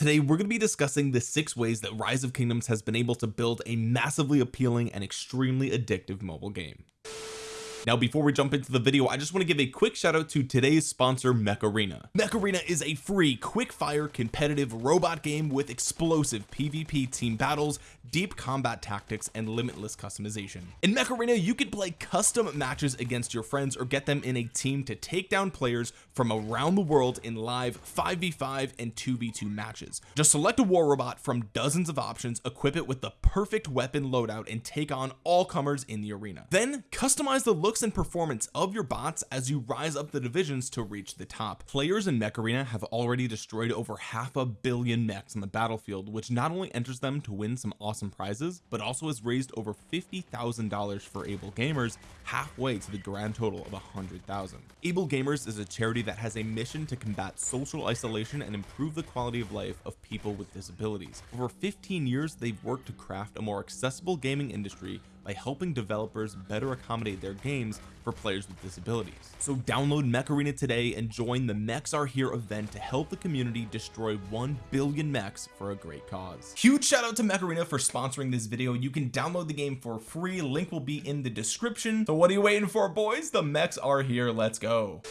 today we're going to be discussing the six ways that rise of kingdoms has been able to build a massively appealing and extremely addictive mobile game now before we jump into the video I just want to give a quick shout out to today's sponsor Mech Arena Mech Arena is a free quick fire competitive robot game with explosive PvP team battles deep combat tactics and limitless customization. In Mech Arena you can play custom matches against your friends or get them in a team to take down players from around the world in live 5v5 and 2v2 matches. Just select a war robot from dozens of options equip it with the perfect weapon loadout and take on all comers in the arena. Then customize the look looks and performance of your bots as you rise up the divisions to reach the top. Players in mech arena have already destroyed over half a billion mechs on the battlefield which not only enters them to win some awesome prizes but also has raised over fifty thousand dollars for able gamers halfway to the grand total of a hundred thousand. Able gamers is a charity that has a mission to combat social isolation and improve the quality of life of people with disabilities. Over 15 years they've worked to craft a more accessible gaming industry by helping developers better accommodate their games for players with disabilities. So download mech arena today and join the mechs are here event to help the community destroy 1 billion mechs for a great cause. Huge shout out to mech arena for sponsoring this video. You can download the game for free. Link will be in the description. So what are you waiting for boys? The mechs are here. Let's go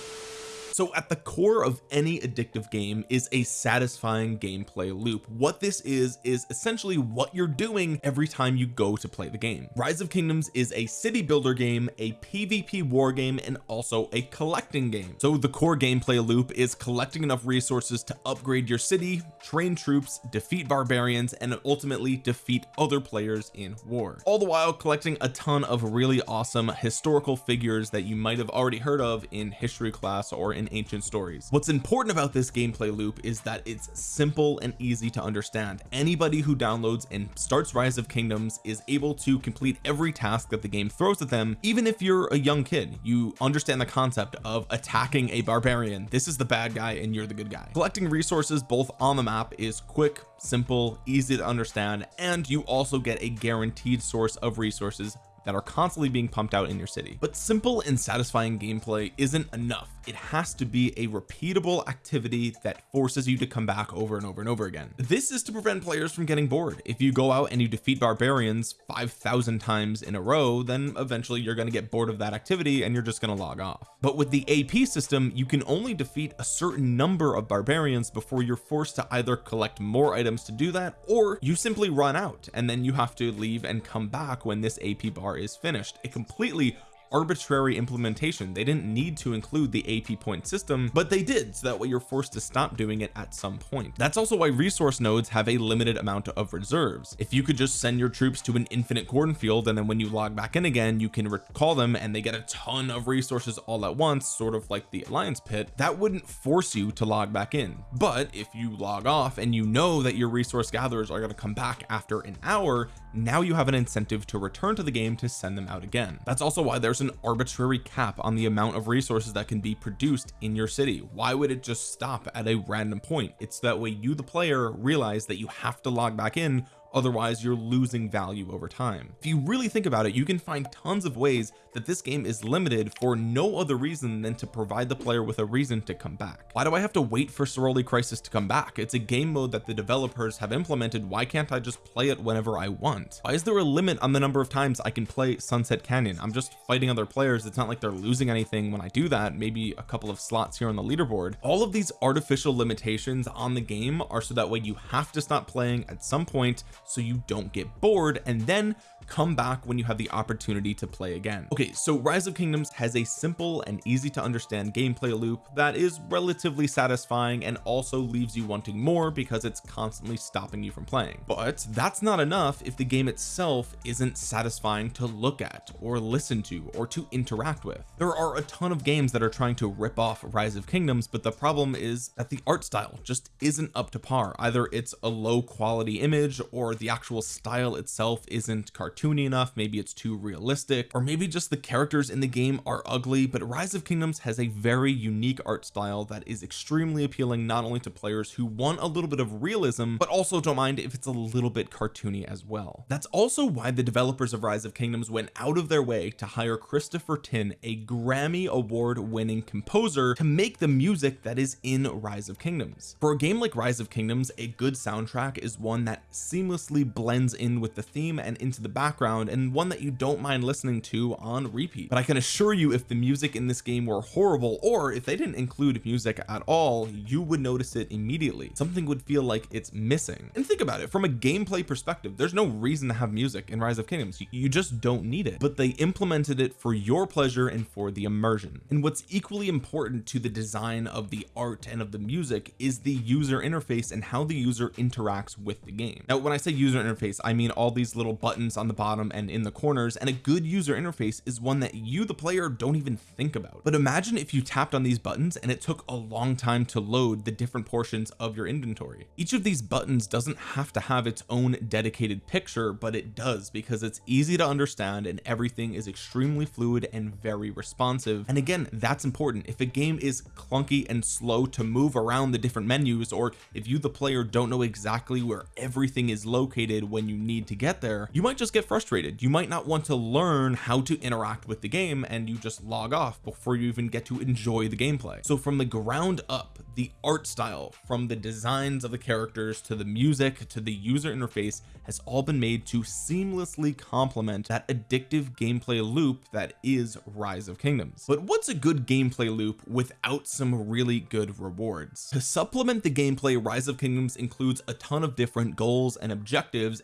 so at the core of any addictive game is a satisfying gameplay loop. What this is is essentially what you're doing every time you go to play the game. Rise of kingdoms is a city builder game a pvp war game and also a collecting game. So the core gameplay loop is collecting enough resources to upgrade your city train troops defeat barbarians and ultimately defeat other players in war. All the while collecting a ton of really awesome historical figures that you might have already heard of in history class or in ancient stories. What's important about this gameplay loop is that it's simple and easy to understand. Anybody who downloads and starts rise of kingdoms is able to complete every task that the game throws at them even if you're a young kid. You understand the concept of attacking a barbarian. This is the bad guy and you're the good guy. Collecting resources both on the map is quick simple easy to understand and you also get a guaranteed source of resources that are constantly being pumped out in your city. But simple and satisfying gameplay isn't enough it has to be a repeatable activity that forces you to come back over and over and over again. This is to prevent players from getting bored. If you go out and you defeat barbarians 5,000 times in a row then eventually you're going to get bored of that activity and you're just going to log off. But with the AP system you can only defeat a certain number of barbarians before you're forced to either collect more items to do that or you simply run out and then you have to leave and come back when this AP bar is finished. A completely arbitrary implementation. They didn't need to include the AP point system but they did so that way you're forced to stop doing it at some point. That's also why resource nodes have a limited amount of reserves. If you could just send your troops to an infinite cornfield and then when you log back in again you can recall them and they get a ton of resources all at once sort of like the alliance pit that wouldn't force you to log back in. But if you log off and you know that your resource gatherers are going to come back after an hour now you have an incentive to return to the game to send them out again. That's also why there's an arbitrary cap on the amount of resources that can be produced in your city. Why would it just stop at a random point? It's that way you the player realize that you have to log back in otherwise you're losing value over time. If you really think about it you can find tons of ways that this game is limited for no other reason than to provide the player with a reason to come back. Why do I have to wait for Ceroli Crisis to come back? It's a game mode that the developers have implemented. Why can't I just play it whenever I want? Why is there a limit on the number of times I can play Sunset Canyon? I'm just fighting other players. It's not like they're losing anything when I do that. Maybe a couple of slots here on the leaderboard. All of these artificial limitations on the game are so that way you have to stop playing at some point so you don't get bored and then come back when you have the opportunity to play again. Okay so rise of kingdoms has a simple and easy to understand gameplay loop that is relatively satisfying and also leaves you wanting more because it's constantly stopping you from playing. But that's not enough if the game itself isn't satisfying to look at or listen to or to interact with. There are a ton of games that are trying to rip off rise of kingdoms but the problem is that the art style just isn't up to par. Either it's a low quality image or the actual style itself isn't cartoony enough maybe it's too realistic or maybe just the characters in the game are ugly but rise of kingdoms has a very unique art style that is extremely appealing not only to players who want a little bit of realism but also don't mind if it's a little bit cartoony as well. That's also why the developers of rise of kingdoms went out of their way to hire Christopher Tin a Grammy award winning composer to make the music that is in rise of kingdoms. For a game like rise of kingdoms a good soundtrack is one that seamlessly blends in with the theme and into the background and one that you don't mind listening to on repeat. But I can assure you if the music in this game were horrible or if they didn't include music at all you would notice it immediately. Something would feel like it's missing. And think about it from a gameplay perspective there's no reason to have music in rise of kingdoms. You just don't need it. But they implemented it for your pleasure and for the immersion. And what's equally important to the design of the art and of the music is the user interface and how the user interacts with the game. Now when I say user interface I mean all these little buttons on the bottom and in the corners and a good user interface is one that you the player don't even think about. But imagine if you tapped on these buttons and it took a long time to load the different portions of your inventory. Each of these buttons doesn't have to have its own dedicated picture but it does because it's easy to understand and everything is extremely fluid and very responsive. And again that's important. If a game is clunky and slow to move around the different menus or if you the player don't know exactly where everything is located when you need to get there you might just get frustrated. You might not want to learn how to interact with the game and you just log off before you even get to enjoy the gameplay. So from the ground up the art style from the designs of the characters to the music to the user interface has all been made to seamlessly complement that addictive gameplay loop that is rise of kingdoms. But what's a good gameplay loop without some really good rewards? To supplement the gameplay rise of kingdoms includes a ton of different goals and objectives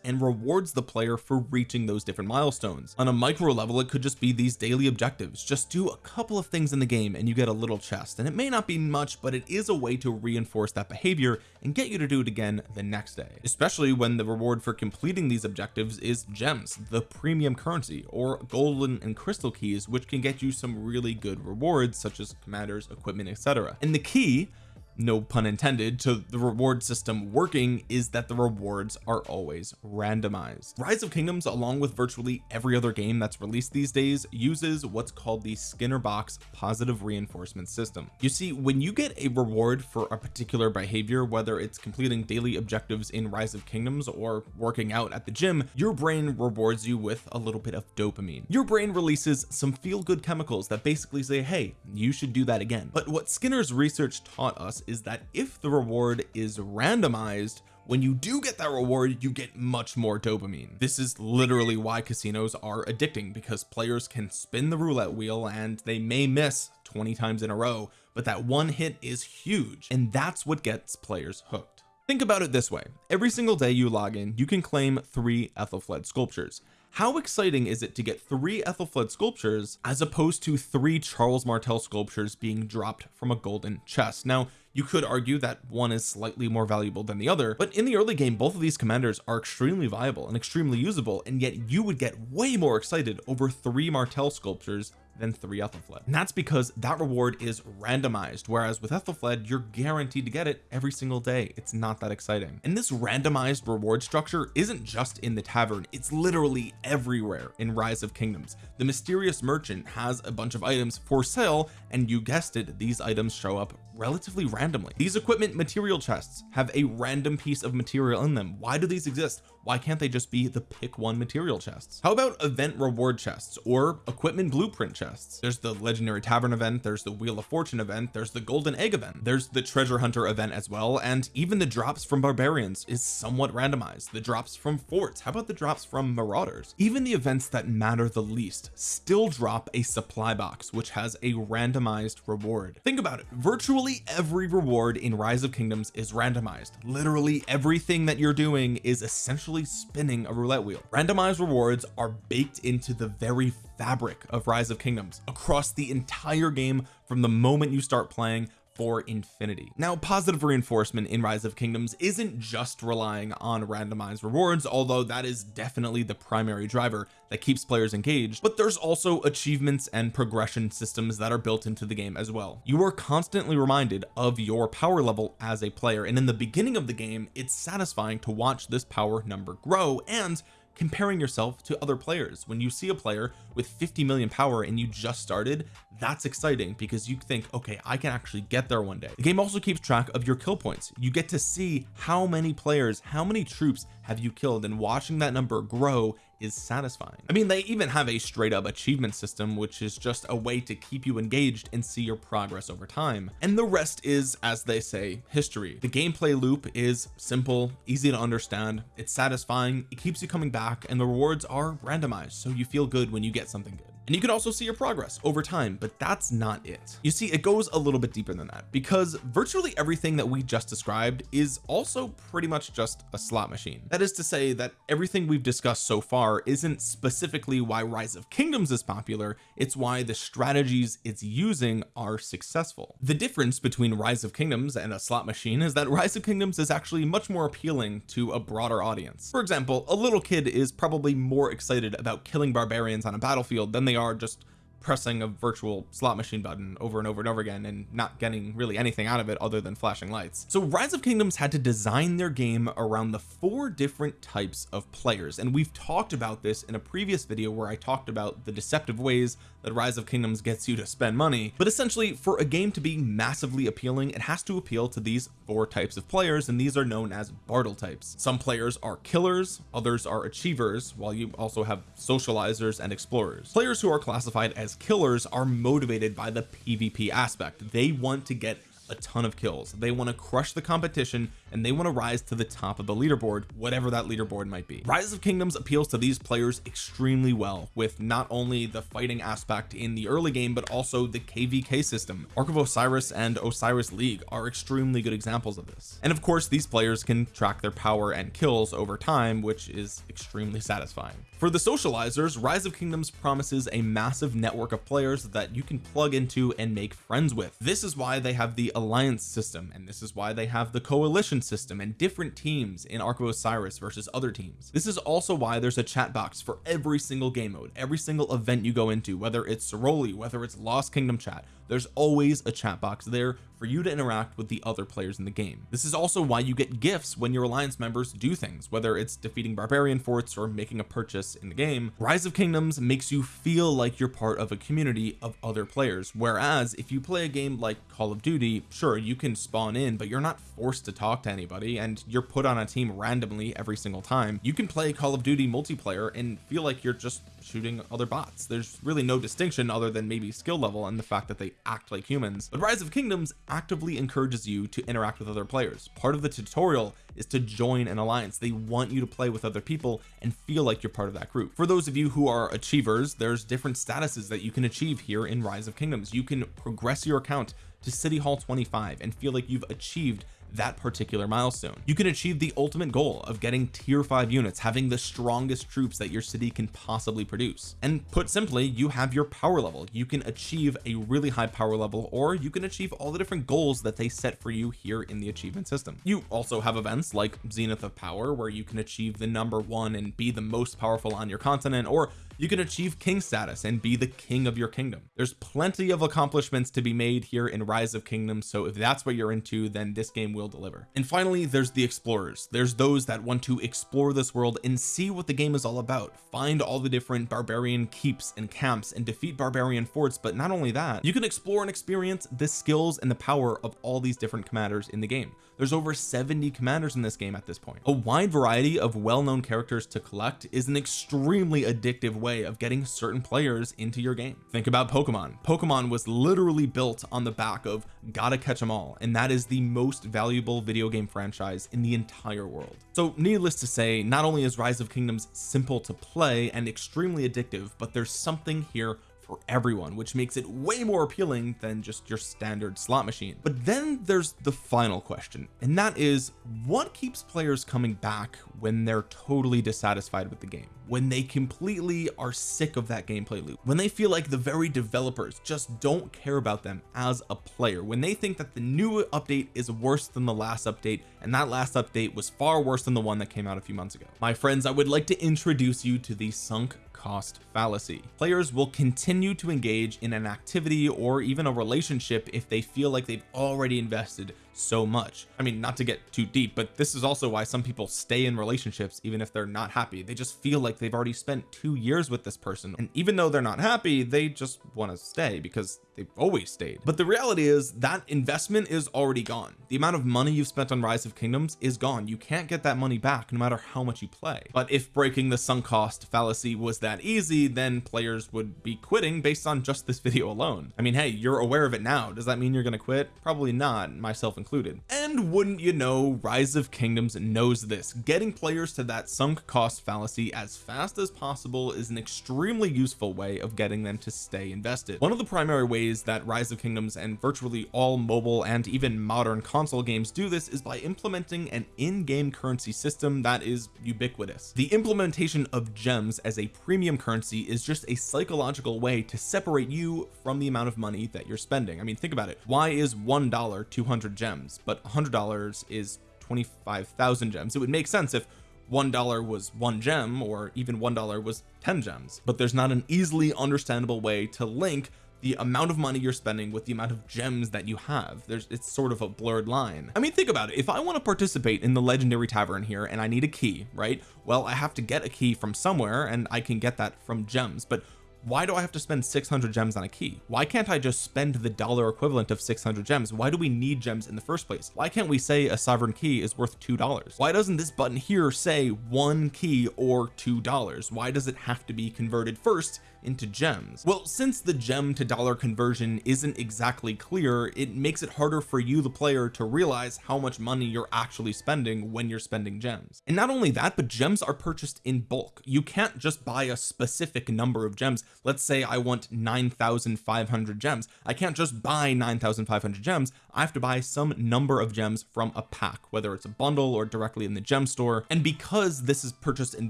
and rewards the player for reaching those different milestones. On a micro level it could just be these daily objectives. Just do a couple of things in the game and you get a little chest. And it may not be much but it is a way to reinforce that behavior and get you to do it again the next day. Especially when the reward for completing these objectives is gems the premium currency or golden and crystal keys which can get you some really good rewards such as commanders equipment etc and the key no pun intended to the reward system working is that the rewards are always randomized. Rise of kingdoms along with virtually every other game that's released these days uses what's called the skinner box positive reinforcement system. You see when you get a reward for a particular behavior whether it's completing daily objectives in rise of kingdoms or working out at the gym your brain rewards you with a little bit of dopamine. Your brain releases some feel-good chemicals that basically say hey you should do that again. But what Skinner's research taught us is that if the reward is randomized when you do get that reward you get much more dopamine. This is literally why casinos are addicting because players can spin the roulette wheel and they may miss 20 times in a row but that one hit is huge and that's what gets players hooked. Think about it this way. Every single day you log in you can claim three Ethelflaed sculptures how exciting is it to get three Ethelflaed sculptures as opposed to three Charles Martel sculptures being dropped from a golden chest? Now you could argue that one is slightly more valuable than the other but in the early game both of these commanders are extremely viable and extremely usable and yet you would get way more excited over three Martel sculptures than three Ethelflaed and that's because that reward is randomized whereas with Ethelflaed you're guaranteed to get it every single day. It's not that exciting. And this randomized reward structure isn't just in the tavern. It's literally everywhere in rise of kingdoms. The mysterious merchant has a bunch of items for sale and you guessed it these items show up relatively randomly. These equipment material chests have a random piece of material in them. Why do these exist? Why can't they just be the pick one material chests? How about event reward chests or equipment blueprint chests? There's the legendary tavern event there's the wheel of fortune event there's the golden egg event there's the treasure hunter event as well and even the drops from barbarians is somewhat randomized. The drops from forts how about the drops from marauders? Even the events that matter the least still drop a supply box which has a randomized reward. Think about it. Virtually every reward in rise of kingdoms is randomized. Literally everything that you're doing is essentially spinning a roulette wheel. Randomized rewards are baked into the very fabric of rise of kingdoms across the entire game from the moment you start playing for infinity. Now positive reinforcement in rise of kingdoms isn't just relying on randomized rewards although that is definitely the primary driver that keeps players engaged but there's also achievements and progression systems that are built into the game as well. You are constantly reminded of your power level as a player and in the beginning of the game it's satisfying to watch this power number grow and comparing yourself to other players. When you see a player with 50 million power and you just started that's exciting because you think okay I can actually get there one day. The game also keeps track of your kill points. You get to see how many players how many troops have you killed and watching that number grow is satisfying. I mean they even have a straight up achievement system which is just a way to keep you engaged and see your progress over time. And the rest is as they say history. The gameplay loop is simple easy to understand it's satisfying it keeps you coming back and the rewards are randomized so you feel good when you get something good and you can also see your progress over time but that's not it. You see it goes a little bit deeper than that because virtually everything that we just described is also pretty much just a slot machine. That is to say that everything we've discussed so far isn't specifically why rise of kingdoms is popular it's why the strategies it's using are successful. The difference between rise of kingdoms and a slot machine is that rise of kingdoms is actually much more appealing to a broader audience. For example a little kid is probably more excited about killing barbarians on a battlefield than they are just pressing a virtual slot machine button over and over and over again and not getting really anything out of it other than flashing lights. So rise of kingdoms had to design their game around the four different types of players. And we've talked about this in a previous video where I talked about the deceptive ways that rise of kingdoms gets you to spend money but essentially for a game to be massively appealing it has to appeal to these four types of players and these are known as Bartle types. Some players are killers others are achievers while you also have socializers and explorers. Players who are classified as killers are motivated by the PvP aspect. They want to get a ton of kills. They want to crush the competition and they want to rise to the top of the leaderboard whatever that leaderboard might be. Rise of kingdoms appeals to these players extremely well with not only the fighting aspect in the early game but also the kvk system. Ark of osiris and osiris league are extremely good examples of this. And of course these players can track their power and kills over time which is extremely satisfying for the socializers rise of kingdoms promises a massive network of players that you can plug into and make friends with. This is why they have the alliance system and this is why they have the coalition system and different teams in Ark of Osiris versus other teams. This is also why there's a chat box for every single game mode every single event you go into whether it's Ceroli whether it's Lost Kingdom chat there's always a chat box there for you to interact with the other players in the game. This is also why you get gifts when your alliance members do things whether it's defeating barbarian forts or making a purchase in the game. Rise of kingdoms makes you feel like you're part of a community of other players whereas if you play a game like call of duty sure you can spawn in but you're not forced to talk to anybody and you're put on a team randomly every single time. You can play call of duty multiplayer and feel like you're just shooting other bots. There's really no distinction other than maybe skill level and the fact that they act like humans. But rise of kingdoms actively encourages you to interact with other players. Part of the tutorial is to join an alliance. They want you to play with other people and feel like you're part of that group. For those of you who are achievers there's different statuses that you can achieve here in rise of kingdoms. You can progress your account to city hall 25 and feel like you've achieved that particular milestone. You can achieve the ultimate goal of getting tier 5 units having the strongest troops that your city can possibly produce. And put simply you have your power level. You can achieve a really high power level or you can achieve all the different goals that they set for you here in the achievement system. You also have events like zenith of power where you can achieve the number one and be the most powerful on your continent or you can achieve king status and be the king of your kingdom. There's plenty of accomplishments to be made here in rise of kingdoms so if that's what you're into then this game will deliver. And finally there's the explorers. There's those that want to explore this world and see what the game is all about. Find all the different barbarian keeps and camps and defeat barbarian forts but not only that you can explore and experience the skills and the power of all these different commanders in the game there's over 70 commanders in this game at this point. A wide variety of well-known characters to collect is an extremely addictive way of getting certain players into your game. Think about Pokemon. Pokemon was literally built on the back of gotta catch them all and that is the most valuable video game franchise in the entire world. So needless to say not only is rise of kingdoms simple to play and extremely addictive but there's something here for everyone which makes it way more appealing than just your standard slot machine. But then there's the final question and that is what keeps players coming back when they're totally dissatisfied with the game? When they completely are sick of that gameplay loop? When they feel like the very developers just don't care about them as a player? When they think that the new update is worse than the last update and that last update was far worse than the one that came out a few months ago? My friends I would like to introduce you to the sunk cost fallacy. Players will continue to engage in an activity or even a relationship if they feel like they've already invested so much. I mean not to get too deep but this is also why some people stay in relationships even if they're not happy. They just feel like they've already spent two years with this person and even though they're not happy they just want to stay because they've always stayed. But the reality is that investment is already gone. The amount of money you've spent on rise of kingdoms is gone. You can't get that money back no matter how much you play. But if breaking the sunk cost fallacy was that easy then players would be quitting based on just this video alone. I mean hey you're aware of it now. Does that mean you're gonna quit? Probably not. Myself included. And wouldn't you know rise of kingdoms knows this. Getting players to that sunk cost fallacy as fast as possible is an extremely useful way of getting them to stay invested. One of the primary ways that rise of kingdoms and virtually all mobile and even modern console games do this is by implementing an in-game currency system that is ubiquitous. The implementation of gems as a premium currency is just a psychological way to separate you from the amount of money that you're spending. I mean think about it. Why is one dollar 200 gems but hundred dollars is 25,000 gems. It would make sense if one dollar was one gem or even one dollar was 10 gems but there's not an easily understandable way to link the amount of money you're spending with the amount of gems that you have. There's it's sort of a blurred line. I mean think about it. If I want to participate in the legendary tavern here and I need a key right? Well I have to get a key from somewhere and I can get that from gems but why do I have to spend 600 gems on a key? Why can't I just spend the dollar equivalent of 600 gems? Why do we need gems in the first place? Why can't we say a sovereign key is worth two dollars? Why doesn't this button here say one key or two dollars? Why does it have to be converted first into gems. Well since the gem to dollar conversion isn't exactly clear it makes it harder for you the player to realize how much money you're actually spending when you're spending gems. And not only that but gems are purchased in bulk. You can't just buy a specific number of gems. Let's say I want 9,500 gems. I can't just buy 9,500 gems. I have to buy some number of gems from a pack whether it's a bundle or directly in the gem store. And because this is purchased in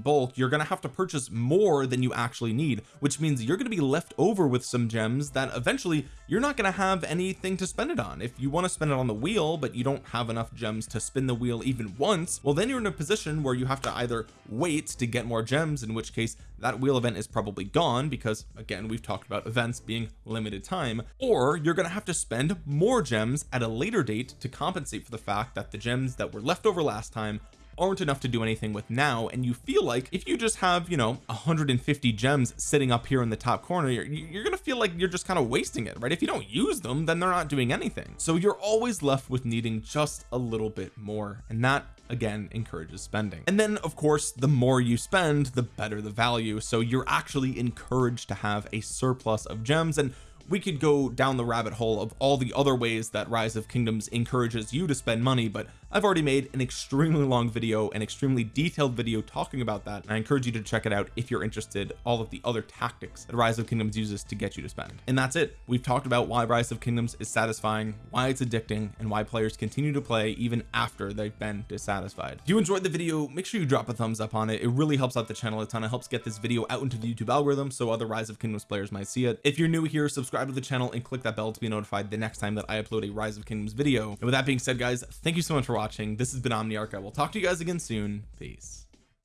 bulk you're going to have to purchase more than you actually need which means means you're going to be left over with some gems that eventually you're not going to have anything to spend it on. If you want to spend it on the wheel but you don't have enough gems to spin the wheel even once well then you're in a position where you have to either wait to get more gems in which case that wheel event is probably gone because again we've talked about events being limited time or you're going to have to spend more gems at a later date to compensate for the fact that the gems that were left over last time aren't enough to do anything with now and you feel like if you just have you know 150 gems sitting up here in the top corner you're, you're gonna feel like you're just kind of wasting it right? If you don't use them then they're not doing anything. So you're always left with needing just a little bit more and that again encourages spending. And then of course the more you spend the better the value. So you're actually encouraged to have a surplus of gems and we could go down the rabbit hole of all the other ways that rise of kingdoms encourages you to spend money but I've already made an extremely long video an extremely detailed video talking about that and I encourage you to check it out if you're interested all of the other tactics that rise of kingdoms uses to get you to spend. And that's it. We've talked about why rise of kingdoms is satisfying why it's addicting and why players continue to play even after they've been dissatisfied. If you enjoyed the video make sure you drop a thumbs up on it. It really helps out the channel a ton. It helps get this video out into the YouTube algorithm so other rise of kingdoms players might see it. If you're new here subscribe to the channel and click that bell to be notified the next time that I upload a rise of kingdoms video. And with that being said guys thank you so much for watching. This has been Omniarch. I will talk to you guys again soon. Peace